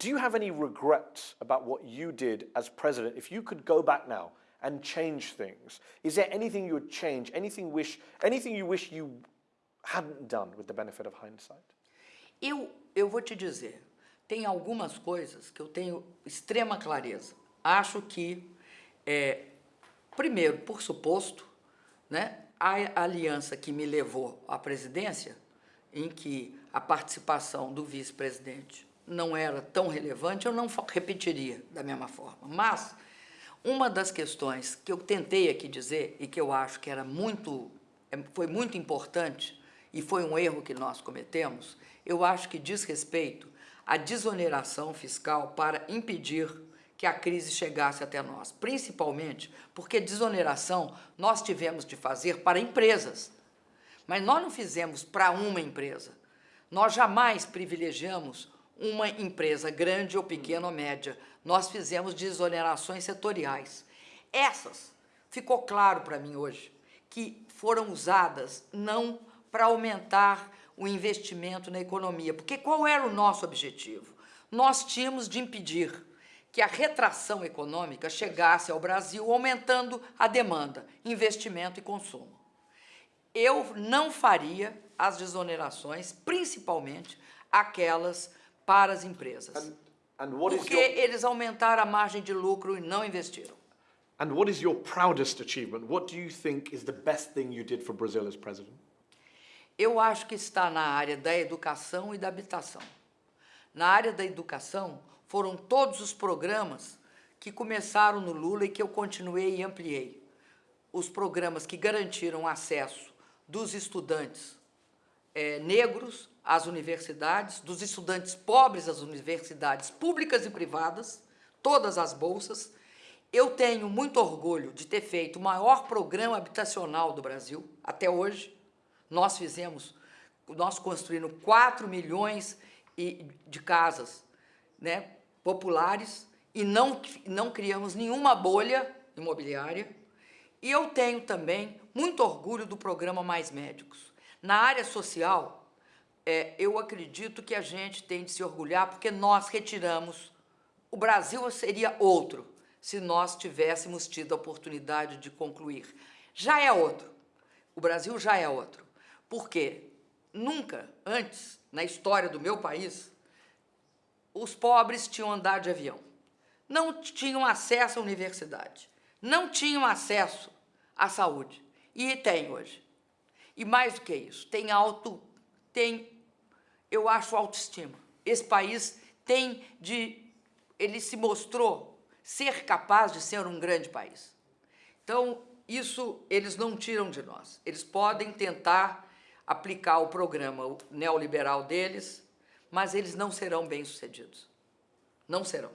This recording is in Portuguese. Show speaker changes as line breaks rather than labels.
Do you have any regrets about what you did as president? If you could go back now and change things, is there anything you would change? Anything wish, anything you wish you hadn't done with the benefit of hindsight?
Eu, eu vou te dizer, tem algumas coisas que eu tenho extrema clareza. Acho que, é, primeiro, por suposto, né, a aliança que me levou à presidência, em que a participação do vice-presidente não era tão relevante, eu não repetiria da mesma forma. Mas uma das questões que eu tentei aqui dizer e que eu acho que era muito, é, foi muito importante e foi um erro que nós cometemos, eu acho que diz respeito à desoneração fiscal para impedir que a crise chegasse até nós, principalmente porque desoneração nós tivemos de fazer para empresas, mas nós não fizemos para uma empresa. Nós jamais privilegiamos uma empresa grande ou pequena ou média. Nós fizemos desonerações setoriais. Essas, ficou claro para mim hoje, que foram usadas não para aumentar o investimento na economia. Porque qual era o nosso objetivo? Nós tínhamos de impedir que a retração econômica chegasse ao Brasil aumentando a demanda, investimento e consumo. Eu não faria as desonerações, principalmente aquelas para as empresas.
And, and
porque
your,
eles aumentaram a margem de lucro e não investiram.
And what is your proudest achievement? What do you think is the best thing you did for Brazil as president?
Eu acho que está na área da educação e da habitação. Na área da educação, foram todos os programas que começaram no Lula e que eu continuei e ampliei. Os programas que garantiram acesso dos estudantes é, negros às universidades, dos estudantes pobres às universidades públicas e privadas, todas as bolsas. Eu tenho muito orgulho de ter feito o maior programa habitacional do Brasil até hoje, nós fizemos, nós construímos 4 milhões de casas né, populares e não, não criamos nenhuma bolha imobiliária. E eu tenho também muito orgulho do programa Mais Médicos. Na área social, é, eu acredito que a gente tem de se orgulhar porque nós retiramos, o Brasil seria outro se nós tivéssemos tido a oportunidade de concluir. Já é outro, o Brasil já é outro. Porque nunca antes, na história do meu país, os pobres tinham andado de avião, não tinham acesso à universidade, não tinham acesso à saúde. E tem hoje. E mais do que isso, tem alto, tem, eu acho, autoestima. Esse país tem de, ele se mostrou ser capaz de ser um grande país. Então, isso eles não tiram de nós. Eles podem tentar aplicar o programa neoliberal deles, mas eles não serão bem-sucedidos. Não serão.